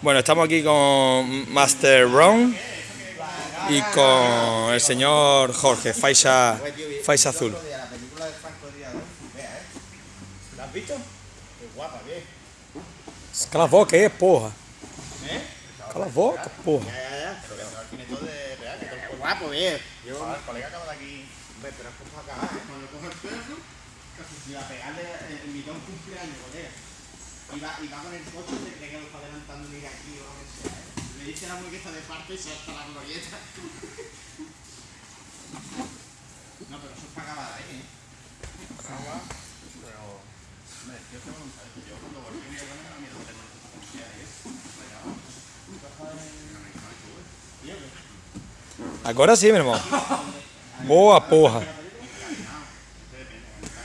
Bueno, estamos aquí con Master Ron y con el señor Jorge, Faixa, Faixa Azul. ¿La has visto? Qué guapa, ¿qué? Cala a boca aí, porra. ¿Eh? Cala a boca, porra. Ya, ya, ya. Pero que al final todo de real, que todo Qué guapo, bien. Yo, el colega acaba de aquí. Hombre, pero es para acabar, ¿eh? Cuando cojo el perro, casi si a pegarle el mitad un cumpleaños, colega. Y va, y va con el coche y se cree que lo está adelantando de aquí o lo que sea, ¿eh? Le dice la está de parte y se hasta la glorieta. No, pero eso es para acabar ahí, ¿eh? Agua, pero... Hombre, yo tengo un yo cuando volví a me da miedo tener esta policía ahí, ¿eh? Agora sim, meu irmão. Boa, porra.